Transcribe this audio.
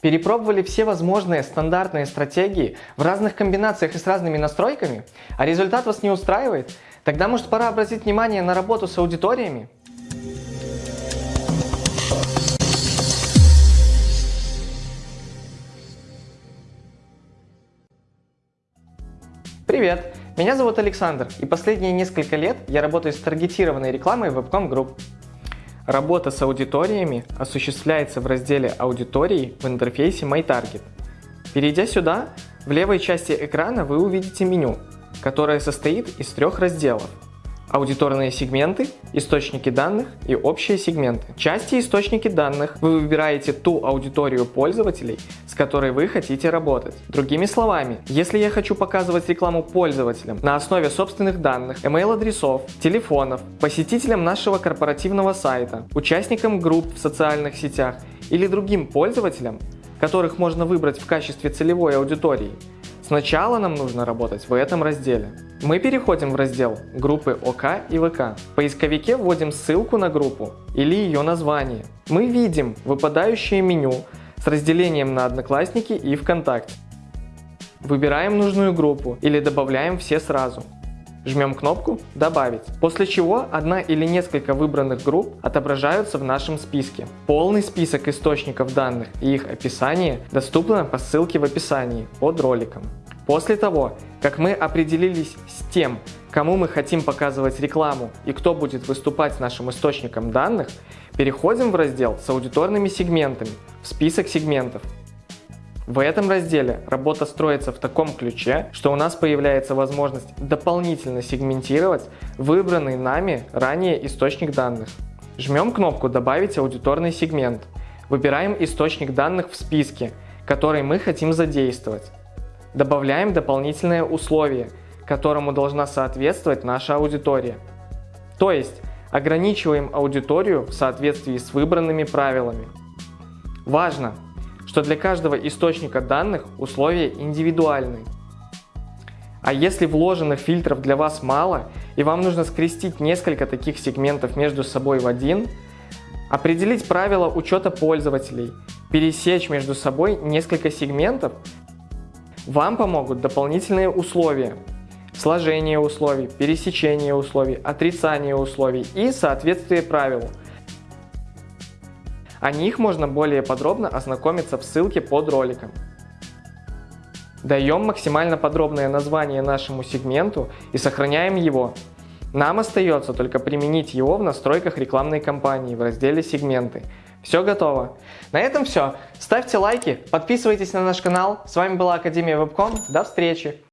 Перепробовали все возможные стандартные стратегии в разных комбинациях и с разными настройками, а результат вас не устраивает? Тогда может пора обратить внимание на работу с аудиториями? Привет! Меня зовут Александр, и последние несколько лет я работаю с таргетированной рекламой Webcom Group. Работа с аудиториями осуществляется в разделе «Аудитории» в интерфейсе MyTarget. Перейдя сюда, в левой части экрана вы увидите меню, которое состоит из трех разделов – аудиторные сегменты, источники данных и общие сегменты. Части источники данных вы выбираете ту аудиторию пользователей, с которой вы хотите работать. Другими словами, если я хочу показывать рекламу пользователям на основе собственных данных, email-адресов, телефонов, посетителям нашего корпоративного сайта, участникам групп в социальных сетях или другим пользователям, которых можно выбрать в качестве целевой аудитории, Сначала нам нужно работать в этом разделе. Мы переходим в раздел группы ОК и ВК. В поисковике вводим ссылку на группу или ее название. Мы видим выпадающее меню с разделением на Одноклассники и ВКонтакте. Выбираем нужную группу или добавляем все сразу. Жмем кнопку «Добавить», после чего одна или несколько выбранных групп отображаются в нашем списке. Полный список источников данных и их описание доступно по ссылке в описании под роликом. После того, как мы определились с тем, кому мы хотим показывать рекламу и кто будет выступать нашим источником данных, переходим в раздел с аудиторными сегментами, в список сегментов в этом разделе работа строится в таком ключе, что у нас появляется возможность дополнительно сегментировать выбранный нами ранее источник данных. Жмем кнопку «Добавить аудиторный сегмент». Выбираем источник данных в списке, который мы хотим задействовать. Добавляем дополнительное условие, которому должна соответствовать наша аудитория. То есть ограничиваем аудиторию в соответствии с выбранными правилами. Важно! что для каждого источника данных условия индивидуальны. А если вложенных фильтров для вас мало, и вам нужно скрестить несколько таких сегментов между собой в один, определить правила учета пользователей, пересечь между собой несколько сегментов, вам помогут дополнительные условия, сложение условий, пересечение условий, отрицание условий и соответствие правилу. О них можно более подробно ознакомиться в ссылке под роликом. Даем максимально подробное название нашему сегменту и сохраняем его. Нам остается только применить его в настройках рекламной кампании в разделе «Сегменты». Все готово. На этом все. Ставьте лайки, подписывайтесь на наш канал. С вами была Академия Вебком. До встречи!